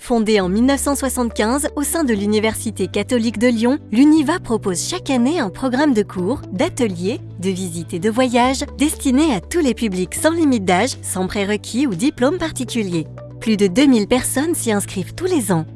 Fondée en 1975 au sein de l'Université catholique de Lyon, l'UNIVA propose chaque année un programme de cours, d'ateliers, de visites et de voyages destinés à tous les publics sans limite d'âge, sans prérequis ou diplôme particulier. Plus de 2000 personnes s'y inscrivent tous les ans.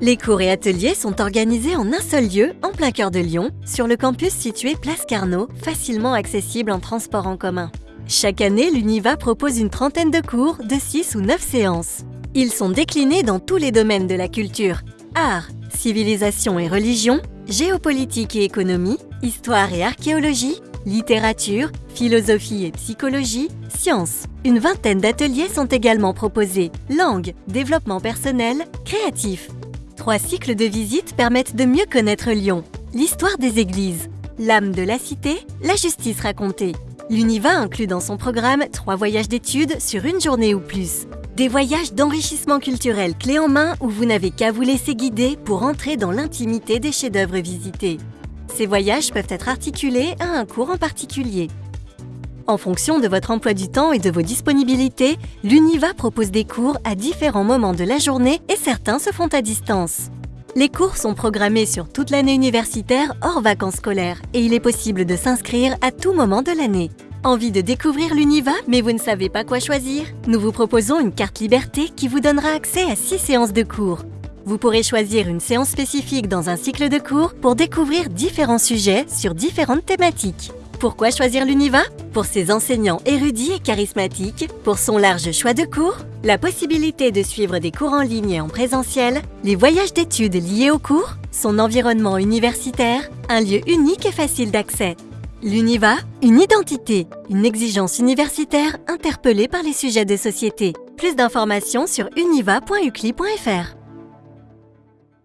Les cours et ateliers sont organisés en un seul lieu, en plein cœur de Lyon, sur le campus situé Place Carnot, facilement accessible en transport en commun. Chaque année, l'UNIVA propose une trentaine de cours de 6 ou 9 séances. Ils sont déclinés dans tous les domaines de la culture, art, civilisation et religion, géopolitique et économie, histoire et archéologie, littérature, philosophie et psychologie, sciences. Une vingtaine d'ateliers sont également proposés, langue, développement personnel, créatif. Trois cycles de visites permettent de mieux connaître Lyon, l'histoire des églises, l'âme de la cité, la justice racontée. L'UNIVA inclut dans son programme trois voyages d'études sur une journée ou plus. Des voyages d'enrichissement culturel clés en main où vous n'avez qu'à vous laisser guider pour entrer dans l'intimité des chefs-d'œuvre visités. Ces voyages peuvent être articulés à un cours en particulier. En fonction de votre emploi du temps et de vos disponibilités, l'UNIVA propose des cours à différents moments de la journée et certains se font à distance. Les cours sont programmés sur toute l'année universitaire hors vacances scolaires et il est possible de s'inscrire à tout moment de l'année. Envie de découvrir l'Univa mais vous ne savez pas quoi choisir? Nous vous proposons une carte Liberté qui vous donnera accès à 6 séances de cours. Vous pourrez choisir une séance spécifique dans un cycle de cours pour découvrir différents sujets sur différentes thématiques. Pourquoi choisir l'Univa? Pour ses enseignants érudits et charismatiques, pour son large choix de cours, la possibilité de suivre des cours en ligne et en présentiel, les voyages d'études liés aux cours, son environnement universitaire, un lieu unique et facile d'accès. L'UNIVA, une identité, une exigence universitaire interpellée par les sujets de société. Plus d'informations sur univa.ucli.fr.